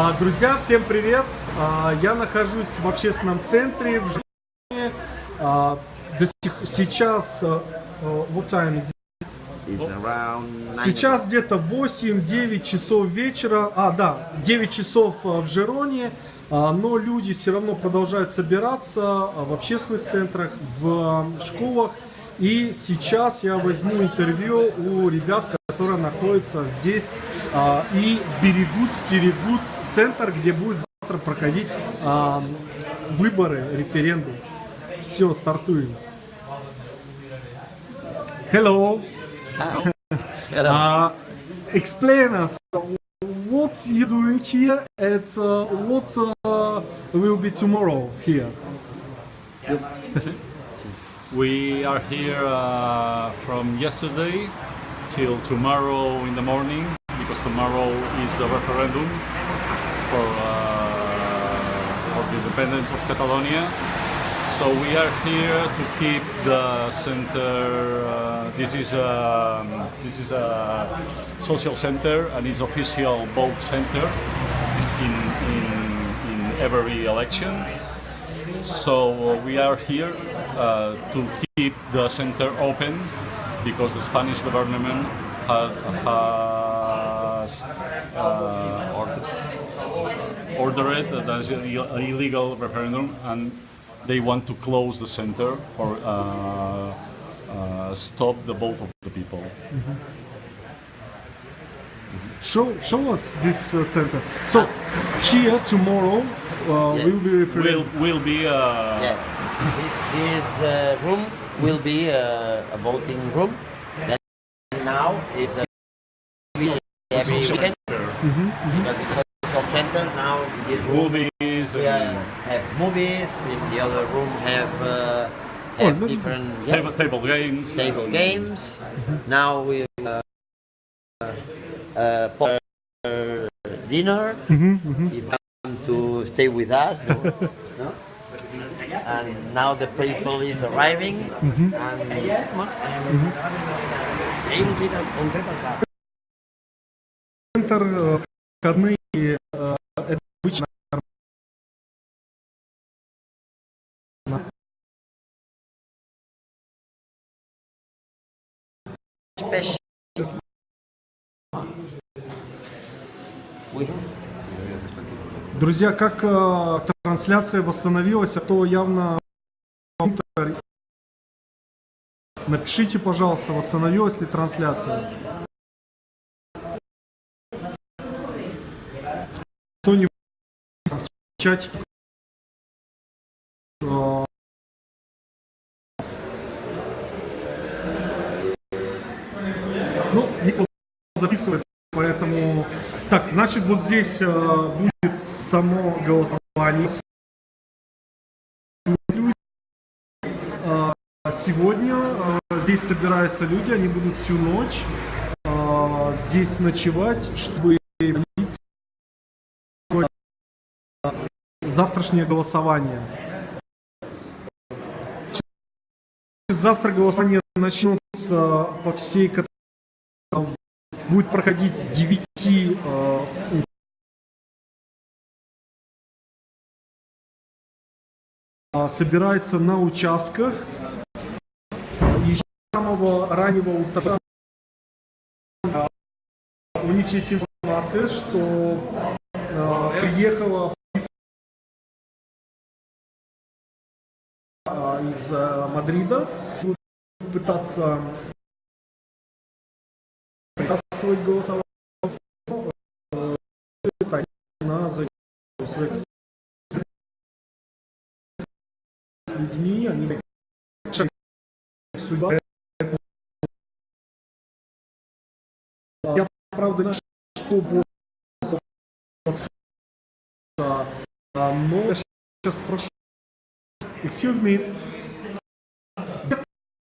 А, Друзья, всем привет! А, Я нахожусь в общественном центре в Житомире. А, Сейчас, what time is сейчас где-то 8-9 часов вечера, а да, 9 часов в Жероне, но люди все равно продолжают собираться в общественных центрах, в школах. И сейчас я возьму интервью у ребят, которые находятся здесь а, и берегут, стерегут центр, где будет завтра проходить а, выборы, референдум. Все, стартуем. Hello. Hello. Uh, explain us what you doing here and uh, what uh, will be tomorrow here. We are here uh, from yesterday till tomorrow in the morning because tomorrow is the referendum for, uh, for the independence of Catalonia. So we are here to keep the center. Uh, this is a this is a social center and it's official vote center in in, in every election. So we are here uh, to keep the center open because the Spanish government ha- has uh, ordered that there's an ill- illegal referendum and they want to close the center for uh, uh, stop the vote of the people. Show show us this uh, center. So here tomorrow uh, Yes. will be Will will be uh, Yes. This, this uh, room will be uh, a voting room. That now is a every weekend. Mm -hmm. Because mm-hmm. it's social center now, this room, movies. Have movies. In the other room have. Uh, oh, have oh, different table, table games. Table games. Mm -hmm. Now we uh, uh, dinner. Mm -hmm, mm -hmm. If mm-hmm. come to stay with us, no? and now the people is arriving. Mm -hmm. And, входные э, это обычно special. We, Друзья, как э, трансляция восстановилась, а то явно напишите, пожалуйста, восстановилась ли трансляция. Кто-нибудь в чате э, Ну, не записывается, поэтому... Так, значит, вот здесь э, будет само голосование. Э, Сегодня э, здесь собираются люди, они будут всю ночь э, здесь ночевать, чтобы завтрашнее голосование. Завтра голосование начнется по всей Каталонии будет проходить с 9 э. А, собирается на участках. И с самого раннего утра а, у них есть информация, что э, из э, Мадрида, будут пытаться свой голосование э, на своих с людьми, они сюда. Я правда что будет а, но я сейчас спрошу. Excuse me.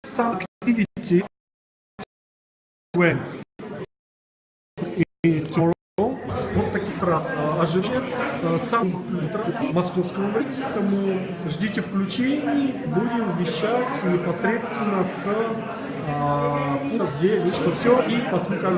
Some activity went tomorrow. Вот такие а, ожидания а, сам московского времени, поэтому ждите включений, будем вещать непосредственно с а, где что все и посмотрим.